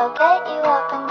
I'll get you up and